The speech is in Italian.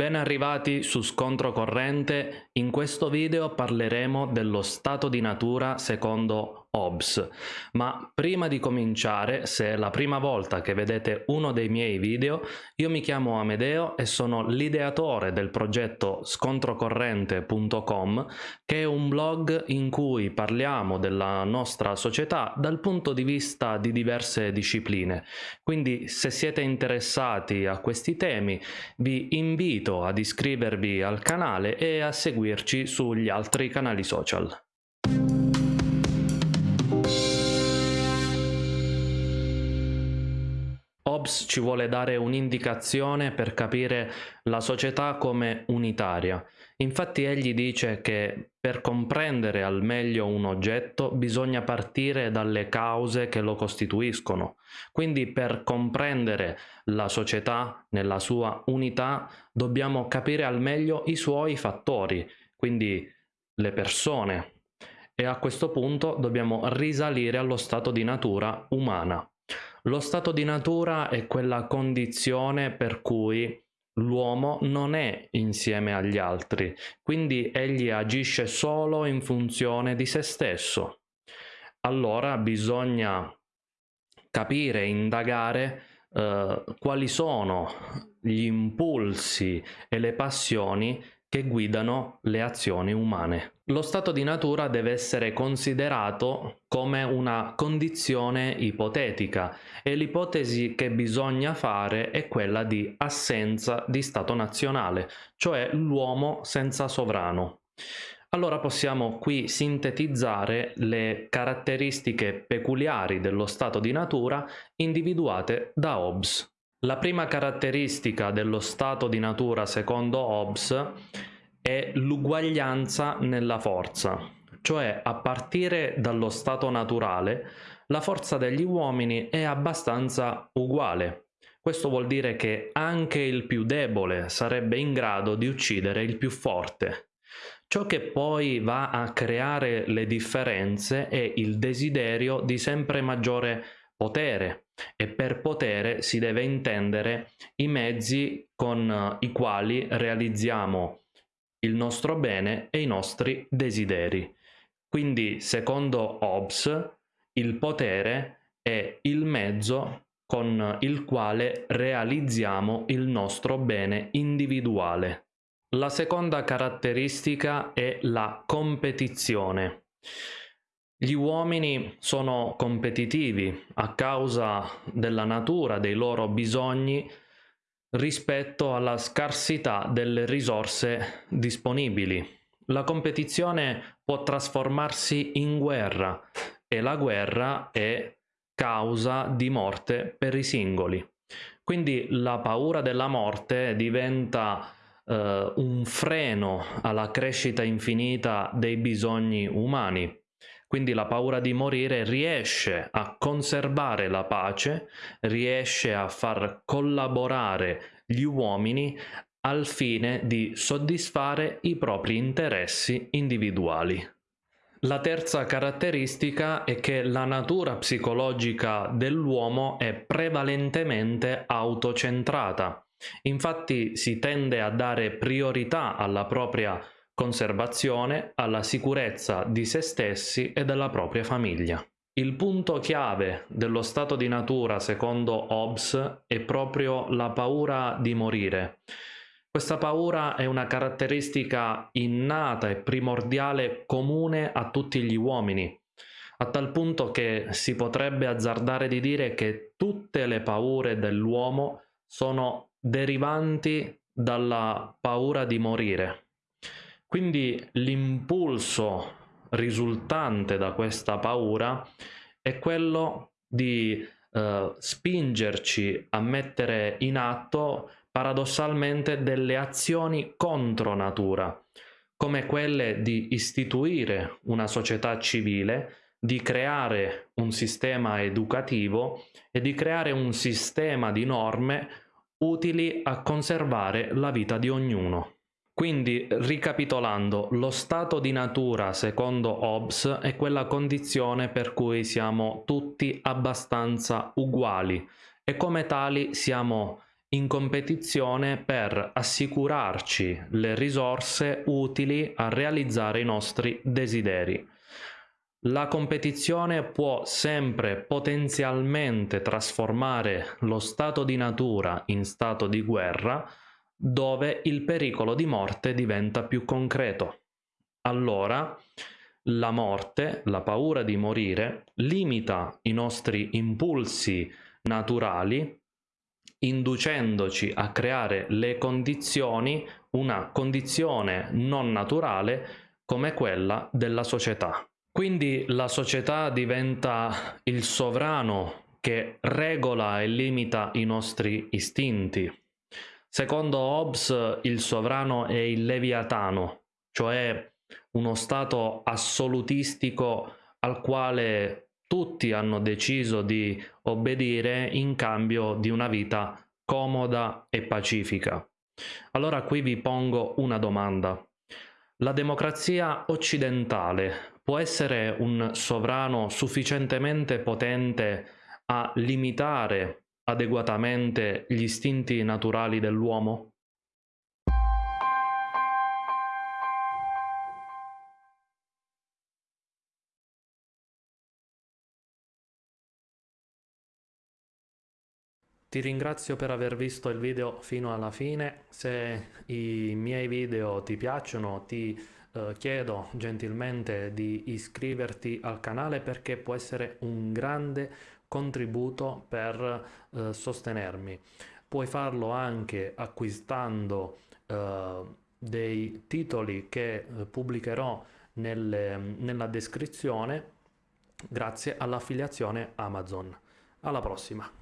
Ben arrivati su Scontro Corrente, in questo video parleremo dello stato di natura secondo Hobbes. Ma prima di cominciare, se è la prima volta che vedete uno dei miei video, io mi chiamo Amedeo e sono l'ideatore del progetto scontrocorrente.com che è un blog in cui parliamo della nostra società dal punto di vista di diverse discipline. Quindi se siete interessati a questi temi vi invito ad iscrivervi al canale e a seguirci sugli altri canali social. Hobbes ci vuole dare un'indicazione per capire la società come unitaria. Infatti egli dice che per comprendere al meglio un oggetto bisogna partire dalle cause che lo costituiscono. Quindi per comprendere la società nella sua unità dobbiamo capire al meglio i suoi fattori, quindi le persone. E a questo punto dobbiamo risalire allo stato di natura umana. Lo stato di natura è quella condizione per cui l'uomo non è insieme agli altri, quindi egli agisce solo in funzione di se stesso. Allora bisogna capire, indagare eh, quali sono gli impulsi e le passioni che guidano le azioni umane. Lo stato di natura deve essere considerato come una condizione ipotetica e l'ipotesi che bisogna fare è quella di assenza di stato nazionale, cioè l'uomo senza sovrano. Allora possiamo qui sintetizzare le caratteristiche peculiari dello stato di natura individuate da Hobbes. La prima caratteristica dello stato di natura secondo Hobbes è l'uguaglianza nella forza, cioè a partire dallo stato naturale la forza degli uomini è abbastanza uguale. Questo vuol dire che anche il più debole sarebbe in grado di uccidere il più forte. Ciò che poi va a creare le differenze è il desiderio di sempre maggiore potere e per potere si deve intendere i mezzi con eh, i quali realizziamo il nostro bene e i nostri desideri. Quindi, secondo Hobbes, il potere è il mezzo con il quale realizziamo il nostro bene individuale. La seconda caratteristica è la competizione. Gli uomini sono competitivi a causa della natura dei loro bisogni rispetto alla scarsità delle risorse disponibili. La competizione può trasformarsi in guerra e la guerra è causa di morte per i singoli. Quindi la paura della morte diventa eh, un freno alla crescita infinita dei bisogni umani quindi la paura di morire riesce a conservare la pace, riesce a far collaborare gli uomini al fine di soddisfare i propri interessi individuali. La terza caratteristica è che la natura psicologica dell'uomo è prevalentemente autocentrata. Infatti si tende a dare priorità alla propria conservazione, alla sicurezza di se stessi e della propria famiglia. Il punto chiave dello stato di natura, secondo Hobbes, è proprio la paura di morire. Questa paura è una caratteristica innata e primordiale comune a tutti gli uomini, a tal punto che si potrebbe azzardare di dire che tutte le paure dell'uomo sono derivanti dalla paura di morire. Quindi l'impulso risultante da questa paura è quello di eh, spingerci a mettere in atto paradossalmente delle azioni contro natura, come quelle di istituire una società civile, di creare un sistema educativo e di creare un sistema di norme utili a conservare la vita di ognuno. Quindi, ricapitolando, lo stato di natura, secondo Hobbes, è quella condizione per cui siamo tutti abbastanza uguali e come tali siamo in competizione per assicurarci le risorse utili a realizzare i nostri desideri. La competizione può sempre potenzialmente trasformare lo stato di natura in stato di guerra dove il pericolo di morte diventa più concreto. Allora la morte, la paura di morire, limita i nostri impulsi naturali inducendoci a creare le condizioni, una condizione non naturale come quella della società. Quindi la società diventa il sovrano che regola e limita i nostri istinti. Secondo Hobbes il sovrano è il leviatano, cioè uno stato assolutistico al quale tutti hanno deciso di obbedire in cambio di una vita comoda e pacifica. Allora qui vi pongo una domanda. La democrazia occidentale può essere un sovrano sufficientemente potente a limitare adeguatamente gli istinti naturali dell'uomo? Ti ringrazio per aver visto il video fino alla fine, se i miei video ti piacciono ti eh, chiedo gentilmente di iscriverti al canale perché può essere un grande contributo per eh, sostenermi. Puoi farlo anche acquistando eh, dei titoli che eh, pubblicherò nelle, nella descrizione grazie all'affiliazione Amazon. Alla prossima!